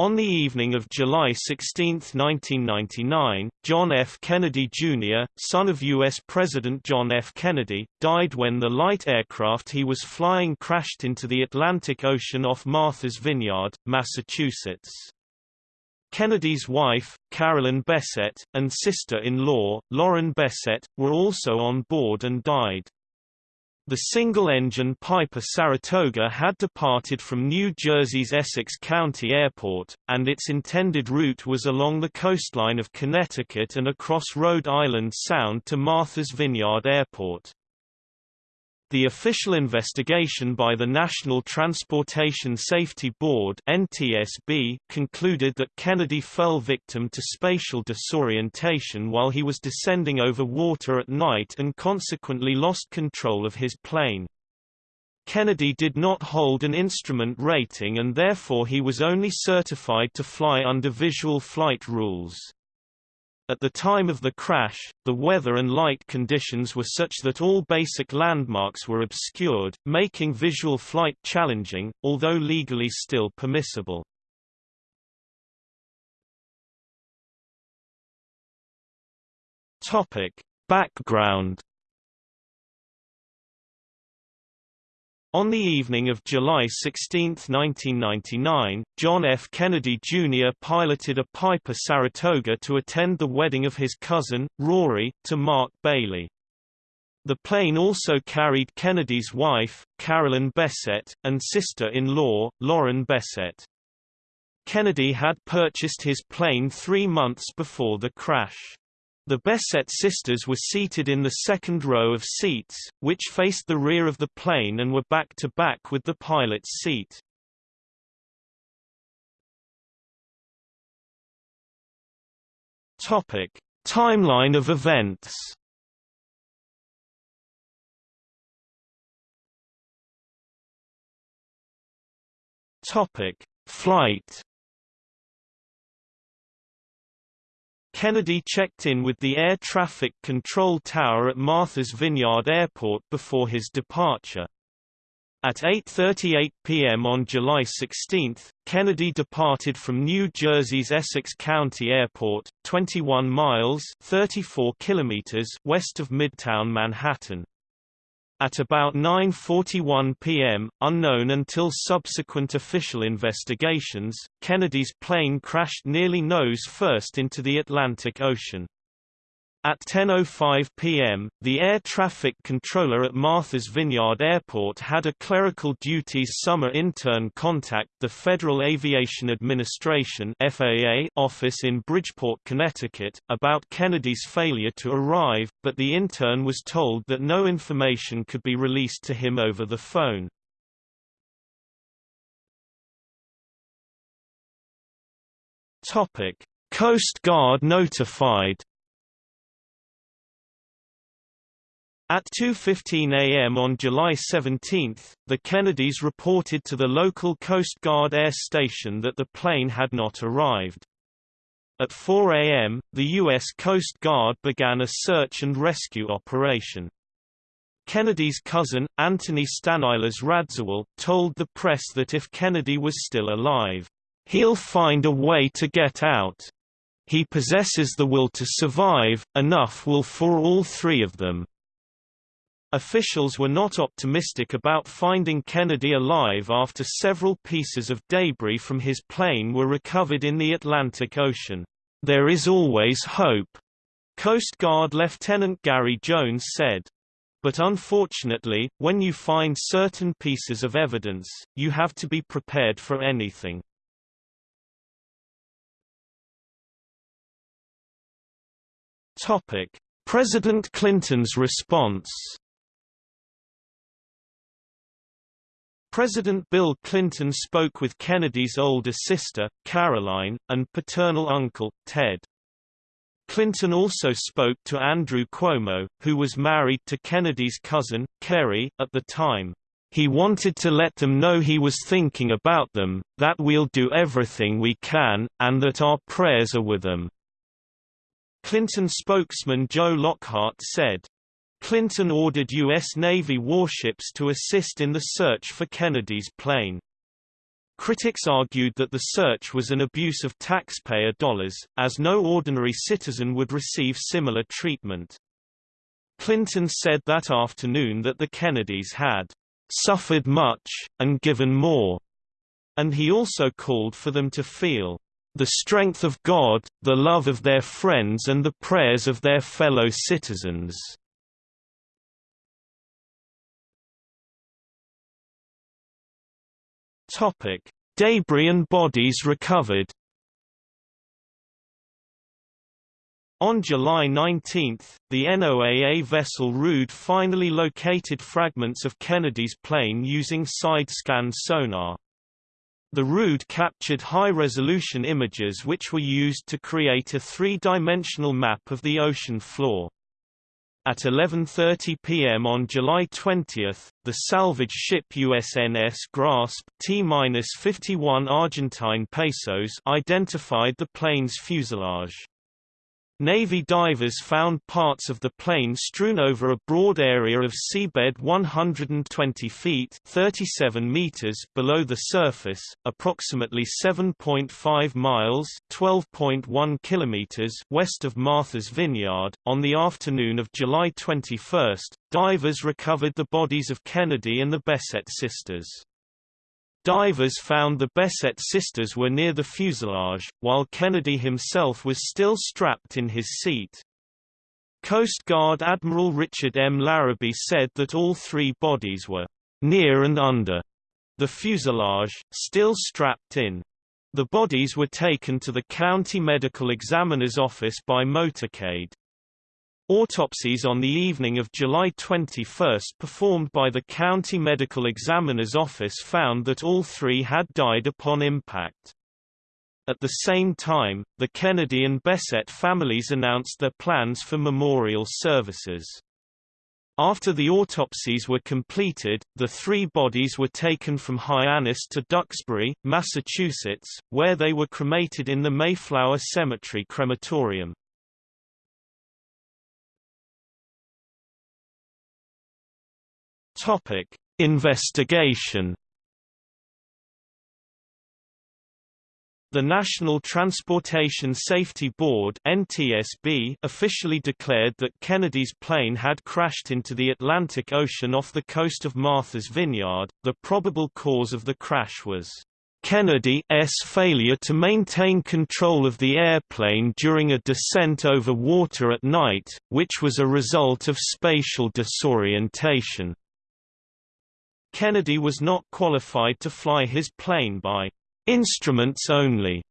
On the evening of July 16, 1999, John F. Kennedy, Jr., son of U.S. President John F. Kennedy, died when the light aircraft he was flying crashed into the Atlantic Ocean off Martha's Vineyard, Massachusetts. Kennedy's wife, Carolyn Bessette, and sister-in-law, Lauren Bessette, were also on board and died. The single-engine Piper Saratoga had departed from New Jersey's Essex County Airport, and its intended route was along the coastline of Connecticut and across Rhode Island Sound to Martha's Vineyard Airport. The official investigation by the National Transportation Safety Board NTSB concluded that Kennedy fell victim to spatial disorientation while he was descending over water at night and consequently lost control of his plane. Kennedy did not hold an instrument rating and therefore he was only certified to fly under visual flight rules. At the time of the crash, the weather and light conditions were such that all basic landmarks were obscured, making visual flight challenging, although legally still permissible. Topic: Background On the evening of July 16, 1999, John F. Kennedy Jr. piloted a Piper Saratoga to attend the wedding of his cousin, Rory, to Mark Bailey. The plane also carried Kennedy's wife, Carolyn Bessette, and sister-in-law, Lauren Bessette. Kennedy had purchased his plane three months before the crash. The Bessette sisters were seated in the second row of seats, which faced the rear of the plane and were back-to-back -back with the pilot's seat. Topic: Timeline of events. Topic: Flight Kennedy checked in with the air traffic control tower at Martha's Vineyard Airport before his departure. At 8.38 p.m. on July 16, Kennedy departed from New Jersey's Essex County Airport, 21 miles 34 kilometers west of Midtown Manhattan. At about 9.41 p.m., unknown until subsequent official investigations, Kennedy's plane crashed nearly nose first into the Atlantic Ocean. At 10.05 p.m., the air traffic controller at Martha's Vineyard Airport had a clerical duties summer intern contact the Federal Aviation Administration FAA office in Bridgeport, Connecticut, about Kennedy's failure to arrive, but the intern was told that no information could be released to him over the phone. Coast Guard notified At 2.15 a.m. on July 17, the Kennedys reported to the local Coast Guard air station that the plane had not arrived. At 4 a.m., the U.S. Coast Guard began a search and rescue operation. Kennedy's cousin, Anthony Stanislas Radziwill, told the press that if Kennedy was still alive, "...he'll find a way to get out. He possesses the will to survive, enough will for all three of them." Officials were not optimistic about finding Kennedy alive after several pieces of debris from his plane were recovered in the Atlantic Ocean. There is always hope, Coast Guard Lieutenant Gary Jones said. But unfortunately, when you find certain pieces of evidence, you have to be prepared for anything. Topic: President Clinton's response President Bill Clinton spoke with Kennedy's older sister, Caroline, and paternal uncle, Ted. Clinton also spoke to Andrew Cuomo, who was married to Kennedy's cousin, Kerry, at the time. He wanted to let them know he was thinking about them, that we'll do everything we can, and that our prayers are with them. Clinton spokesman Joe Lockhart said, Clinton ordered U.S. Navy warships to assist in the search for Kennedy's plane. Critics argued that the search was an abuse of taxpayer dollars, as no ordinary citizen would receive similar treatment. Clinton said that afternoon that the Kennedys had suffered much, and given more, and he also called for them to feel the strength of God, the love of their friends and the prayers of their fellow citizens. Topic: Debris and bodies recovered. On July 19, the NOAA vessel Rude finally located fragments of Kennedy's plane using side-scan sonar. The Rude captured high-resolution images which were used to create a three-dimensional map of the ocean floor. At 11.30 p.m. on July 20, the salvage ship USNS Grasp T-51 Argentine pesos identified the plane's fuselage. Navy divers found parts of the plane strewn over a broad area of seabed 120 feet 37 meters below the surface, approximately 7.5 miles 12.1 kilometers west of Martha's Vineyard. On the afternoon of July 21, divers recovered the bodies of Kennedy and the Bessette sisters. Divers found the Bessette sisters were near the fuselage, while Kennedy himself was still strapped in his seat. Coast Guard Admiral Richard M. Larrabee said that all three bodies were near and under the fuselage, still strapped in. The bodies were taken to the county medical examiner's office by motorcade. Autopsies on the evening of July 21 performed by the County Medical Examiner's Office found that all three had died upon impact. At the same time, the Kennedy and Bessette families announced their plans for memorial services. After the autopsies were completed, the three bodies were taken from Hyannis to Duxbury, Massachusetts, where they were cremated in the Mayflower Cemetery crematorium. Topic: Investigation. The National Transportation Safety Board (NTSB) officially declared that Kennedy's plane had crashed into the Atlantic Ocean off the coast of Martha's Vineyard. The probable cause of the crash was Kennedy's failure to maintain control of the airplane during a descent over water at night, which was a result of spatial disorientation. Kennedy was not qualified to fly his plane by instruments only.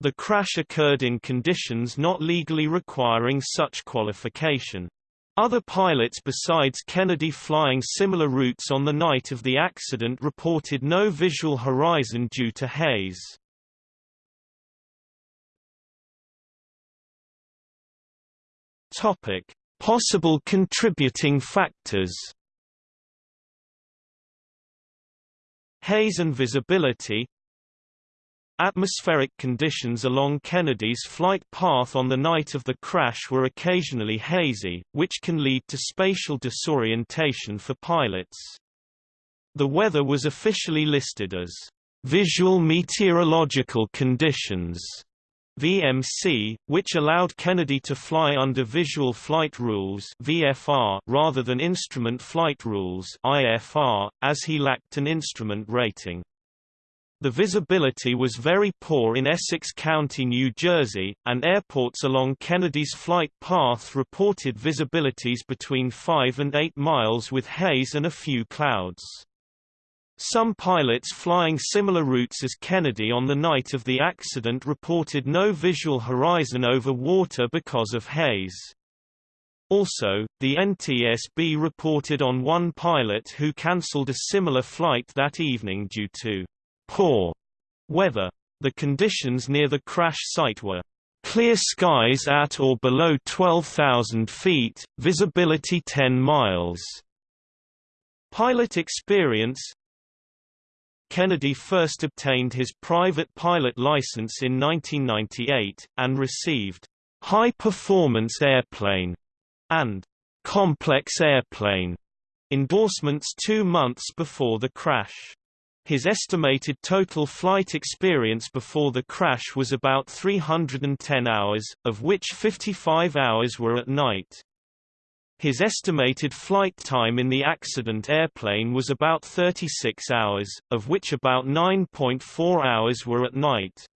The crash occurred in conditions not legally requiring such qualification. Other pilots besides Kennedy flying similar routes on the night of the accident reported no visual horizon due to haze. Topic: Possible contributing factors Haze and visibility Atmospheric conditions along Kennedy's flight path on the night of the crash were occasionally hazy, which can lead to spatial disorientation for pilots. The weather was officially listed as visual meteorological conditions VMC, which allowed Kennedy to fly under Visual Flight Rules VFR rather than Instrument Flight Rules IFR, as he lacked an instrument rating. The visibility was very poor in Essex County, New Jersey, and airports along Kennedy's flight path reported visibilities between 5 and 8 miles with haze and a few clouds. Some pilots flying similar routes as Kennedy on the night of the accident reported no visual horizon over water because of haze. Also, the NTSB reported on one pilot who cancelled a similar flight that evening due to poor weather. The conditions near the crash site were clear skies at or below 12,000 feet, visibility 10 miles. Pilot experience Kennedy first obtained his private pilot license in 1998, and received high-performance airplane and complex airplane endorsements two months before the crash. His estimated total flight experience before the crash was about 310 hours, of which 55 hours were at night. His estimated flight time in the accident airplane was about 36 hours, of which about 9.4 hours were at night.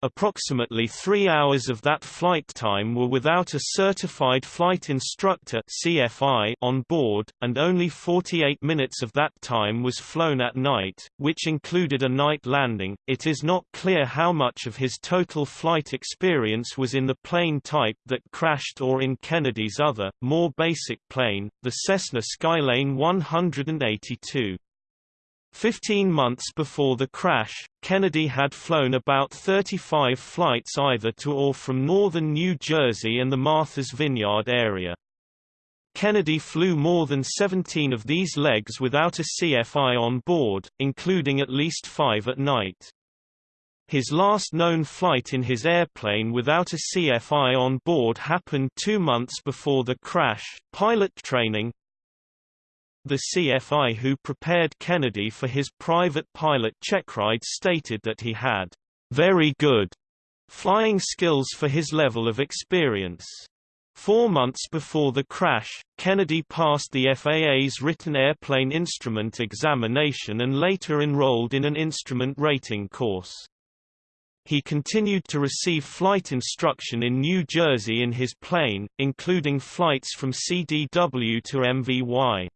Approximately three hours of that flight time were without a certified flight instructor CFI on board, and only 48 minutes of that time was flown at night, which included a night landing. It is not clear how much of his total flight experience was in the plane type that crashed or in Kennedy's other, more basic plane, the Cessna Skylane 182. Fifteen months before the crash, Kennedy had flown about 35 flights either to or from northern New Jersey and the Martha's Vineyard area. Kennedy flew more than 17 of these legs without a CFI on board, including at least five at night. His last known flight in his airplane without a CFI on board happened two months before the crash. Pilot training, the CFI who prepared Kennedy for his private pilot check ride stated that he had very good flying skills for his level of experience. Four months before the crash, Kennedy passed the FAA's written airplane instrument examination and later enrolled in an instrument rating course. He continued to receive flight instruction in New Jersey in his plane, including flights from CDW to MVY.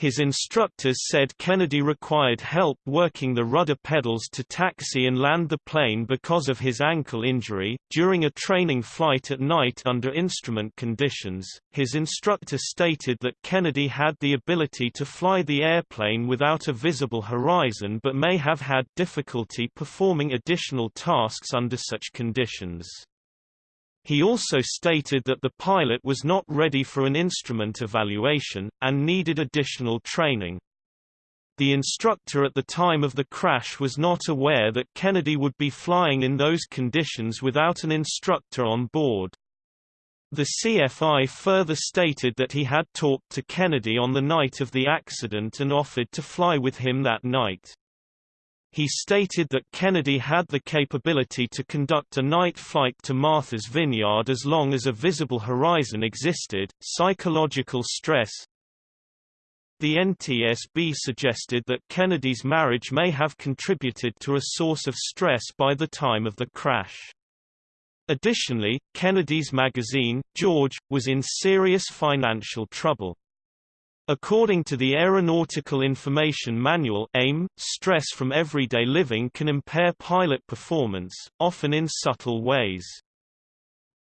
His instructors said Kennedy required help working the rudder pedals to taxi and land the plane because of his ankle injury. During a training flight at night under instrument conditions, his instructor stated that Kennedy had the ability to fly the airplane without a visible horizon but may have had difficulty performing additional tasks under such conditions. He also stated that the pilot was not ready for an instrument evaluation, and needed additional training. The instructor at the time of the crash was not aware that Kennedy would be flying in those conditions without an instructor on board. The CFI further stated that he had talked to Kennedy on the night of the accident and offered to fly with him that night. He stated that Kennedy had the capability to conduct a night flight to Martha's Vineyard as long as a visible horizon existed. Psychological stress The NTSB suggested that Kennedy's marriage may have contributed to a source of stress by the time of the crash. Additionally, Kennedy's magazine, George, was in serious financial trouble. According to the Aeronautical Information Manual AIM, stress from everyday living can impair pilot performance, often in subtle ways.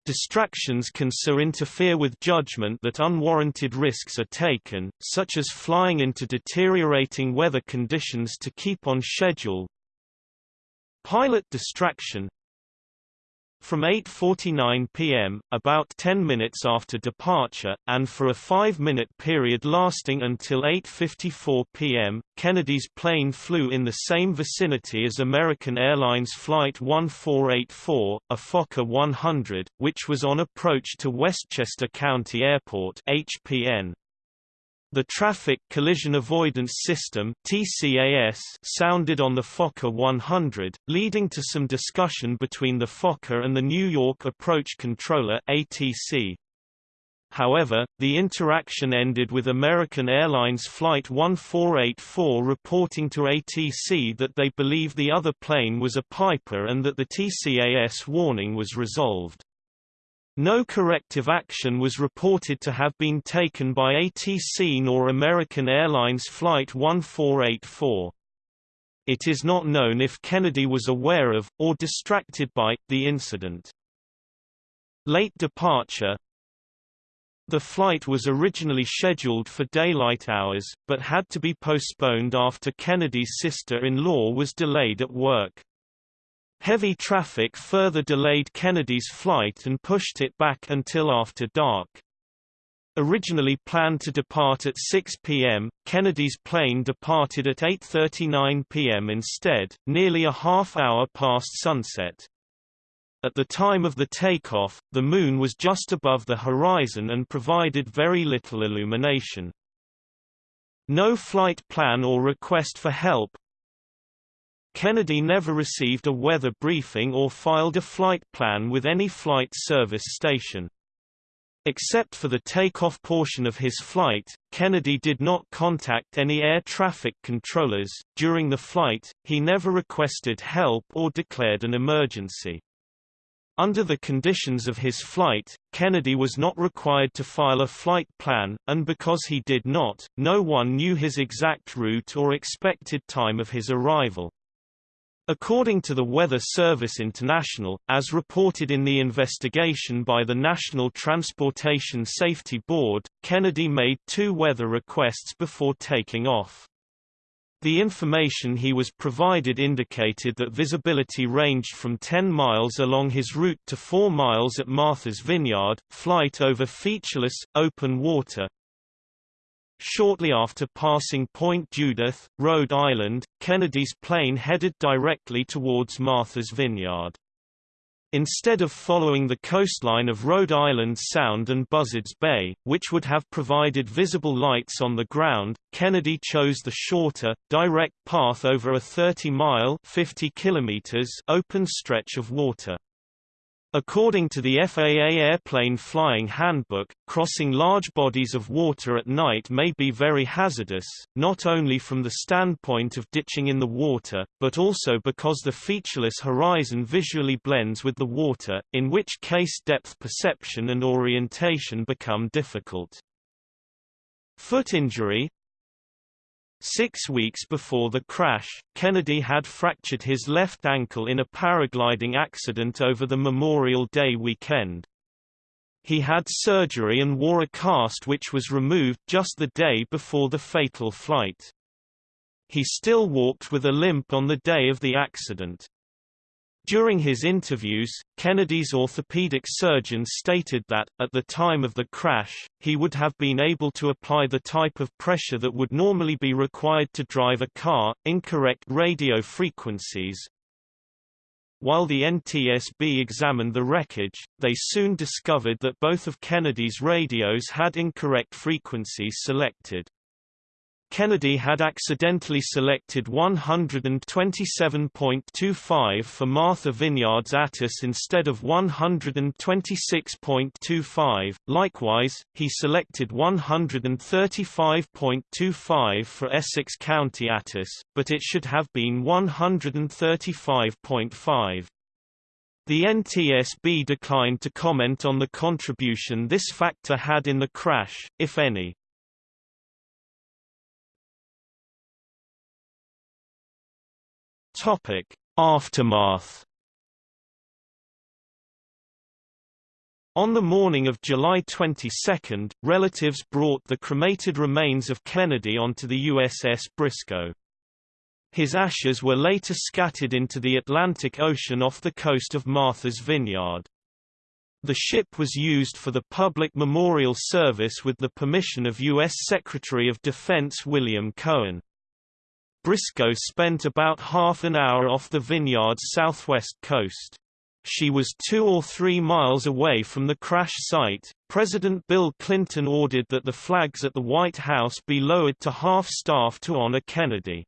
Distractions can so interfere with judgment that unwarranted risks are taken, such as flying into deteriorating weather conditions to keep on schedule. Pilot distraction from 8.49 p.m., about 10 minutes after departure, and for a five-minute period lasting until 8.54 p.m., Kennedy's plane flew in the same vicinity as American Airlines Flight 1484, a Fokker 100, which was on approach to Westchester County Airport HPN. The Traffic Collision Avoidance System TCAS sounded on the Fokker 100, leading to some discussion between the Fokker and the New York Approach Controller ATC. However, the interaction ended with American Airlines Flight 1484 reporting to ATC that they believe the other plane was a Piper and that the TCAS warning was resolved. No corrective action was reported to have been taken by ATC nor American Airlines Flight 1484. It is not known if Kennedy was aware of, or distracted by, the incident. Late departure The flight was originally scheduled for daylight hours, but had to be postponed after Kennedy's sister-in-law was delayed at work. Heavy traffic further delayed Kennedy's flight and pushed it back until after dark. Originally planned to depart at 6 p.m., Kennedy's plane departed at 8.39 p.m. instead, nearly a half hour past sunset. At the time of the takeoff, the Moon was just above the horizon and provided very little illumination. No flight plan or request for help, Kennedy never received a weather briefing or filed a flight plan with any flight service station. Except for the takeoff portion of his flight, Kennedy did not contact any air traffic controllers. During the flight, he never requested help or declared an emergency. Under the conditions of his flight, Kennedy was not required to file a flight plan, and because he did not, no one knew his exact route or expected time of his arrival. According to the Weather Service International, as reported in the investigation by the National Transportation Safety Board, Kennedy made two weather requests before taking off. The information he was provided indicated that visibility ranged from 10 miles along his route to 4 miles at Martha's Vineyard, flight over featureless, open water. Shortly after passing Point Judith, Rhode Island, Kennedy's plane headed directly towards Martha's Vineyard. Instead of following the coastline of Rhode Island Sound and Buzzards Bay, which would have provided visible lights on the ground, Kennedy chose the shorter, direct path over a 30-mile open stretch of water. According to the FAA Airplane Flying Handbook, crossing large bodies of water at night may be very hazardous, not only from the standpoint of ditching in the water, but also because the featureless horizon visually blends with the water, in which case depth perception and orientation become difficult. Foot injury, Six weeks before the crash, Kennedy had fractured his left ankle in a paragliding accident over the Memorial Day weekend. He had surgery and wore a cast which was removed just the day before the fatal flight. He still walked with a limp on the day of the accident. During his interviews, Kennedy's orthopedic surgeon stated that, at the time of the crash, he would have been able to apply the type of pressure that would normally be required to drive a car, incorrect radio frequencies. While the NTSB examined the wreckage, they soon discovered that both of Kennedy's radios had incorrect frequencies selected. Kennedy had accidentally selected 127.25 for Martha Vineyard's ATIS instead of 126.25. Likewise, he selected 135.25 for Essex County ATIS, but it should have been 135.5. The NTSB declined to comment on the contribution this factor had in the crash, if any. Topic: Aftermath. On the morning of July 22, relatives brought the cremated remains of Kennedy onto the USS Briscoe. His ashes were later scattered into the Atlantic Ocean off the coast of Martha's Vineyard. The ship was used for the public memorial service with the permission of U.S. Secretary of Defense William Cohen. Briscoe spent about half an hour off the vineyard's southwest coast. She was two or three miles away from the crash site. President Bill Clinton ordered that the flags at the White House be lowered to half-staff to honor Kennedy.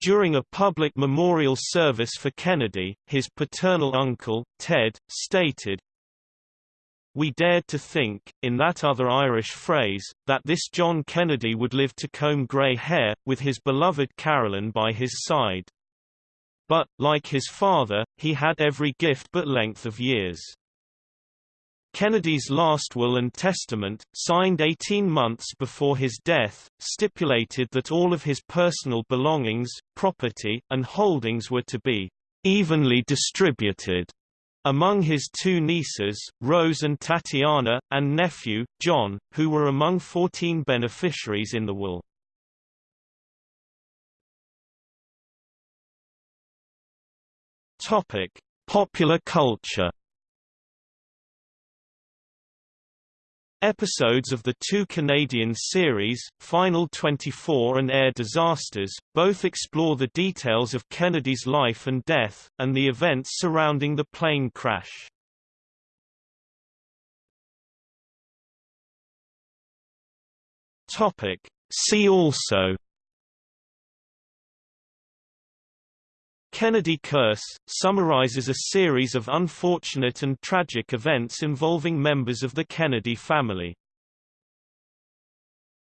During a public memorial service for Kennedy, his paternal uncle, Ted, stated, we dared to think, in that other Irish phrase, that this John Kennedy would live to comb grey hair, with his beloved Carolyn by his side. But, like his father, he had every gift but length of years. Kennedy's last will and testament, signed 18 months before his death, stipulated that all of his personal belongings, property, and holdings were to be evenly distributed among his two nieces, Rose and Tatiana, and nephew, John, who were among 14 beneficiaries in the will. Popular culture Episodes of the two Canadian series, Final 24 and Air Disasters, both explore the details of Kennedy's life and death, and the events surrounding the plane crash. See also Kennedy Curse, summarizes a series of unfortunate and tragic events involving members of the Kennedy family.